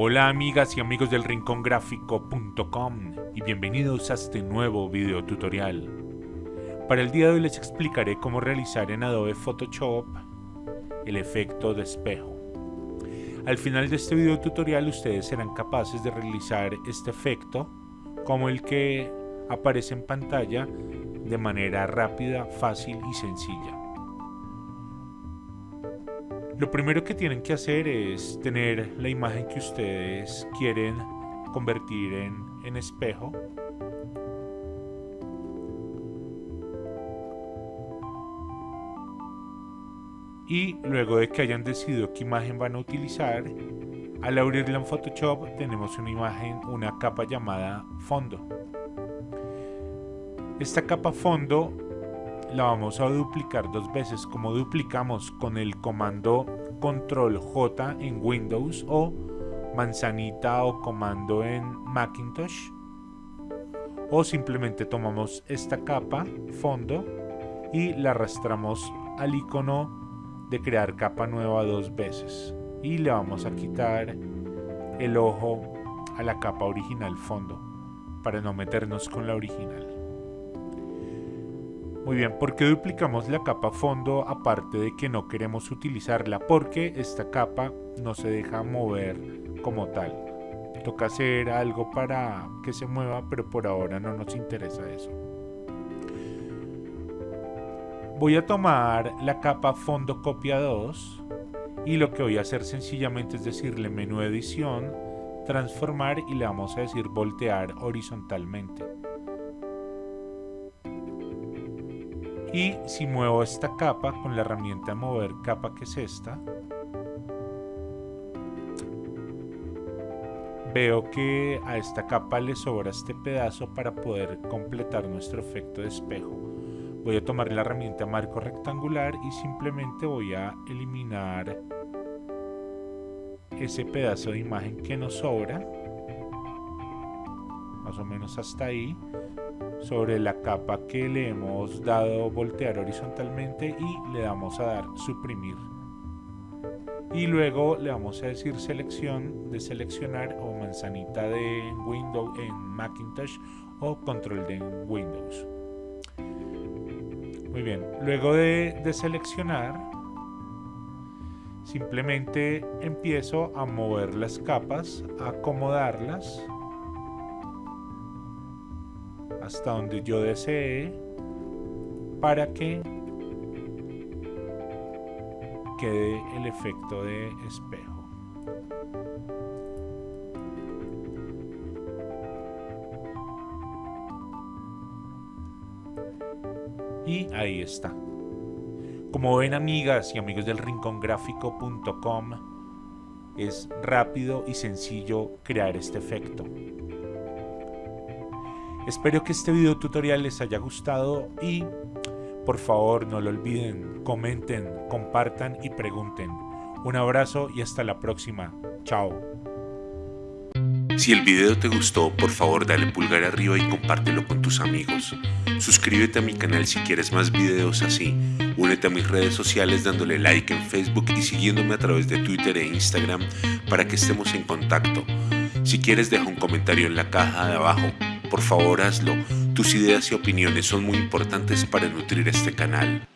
Hola amigas y amigos del rincongráfico.com y bienvenidos a este nuevo video tutorial. Para el día de hoy les explicaré cómo realizar en Adobe Photoshop el efecto de espejo. Al final de este video tutorial ustedes serán capaces de realizar este efecto como el que aparece en pantalla de manera rápida, fácil y sencilla. Lo primero que tienen que hacer es tener la imagen que ustedes quieren convertir en, espejo. Y luego de que hayan decidido qué imagen van a utilizar, al abrirla en Photoshop tenemos una imagen, una capa llamada fondo. Esta capa fondo la vamos a duplicar dos veces como duplicamos con el comando control J en Windows o manzanita o comando en Macintosh. O simplemente tomamos esta capa fondo y la arrastramos al icono de crear capa nueva dos veces. Y le vamos a quitar el ojo a la capa original fondo para no meternos con la original muy bien, ¿por qué duplicamos la capa fondo aparte de que no queremos utilizarla? Porque esta capa no se deja mover como tal. Toca hacer algo para que se mueva, pero por ahora no nos interesa eso. Voy a tomar la capa fondo copia 2 y lo que voy a hacer sencillamente es decirle menú edición, transformar y le vamos a decir voltear horizontalmente. Y si muevo esta capa con la herramienta mover capa que es esta veo que a esta capa le sobra este pedazo para poder completar nuestro efecto de espejo. Voy a tomar la herramienta marco rectangular y simplemente voy a eliminar ese pedazo de imagen que nos sobra más o menos hasta ahí sobre la capa que le hemos dado voltear horizontalmente y le damos a dar suprimir. Y luego le vamos a decir selección de seleccionar o manzanita de Windows en Macintosh o control de Windows. Muy bien luego de, de seleccionar simplemente empiezo a mover las capas acomodarlas hasta donde yo desee para que quede el efecto de espejo. Y ahí está. Como ven amigas y amigos del rincongráfico.com, es rápido y sencillo crear este efecto. Espero que este video tutorial les haya gustado y por favor no lo olviden, comenten, compartan y pregunten. Un abrazo y hasta la próxima. Chao. Si el video te gustó, por favor dale pulgar arriba y compártelo con tus amigos. Suscríbete a mi canal si quieres más videos así. Únete a mis redes sociales dándole like en Facebook y siguiéndome a través de Twitter e Instagram para que estemos en contacto. Si quieres deja un comentario en la caja de abajo por favor hazlo. Tus ideas y opiniones son muy importantes para nutrir este canal.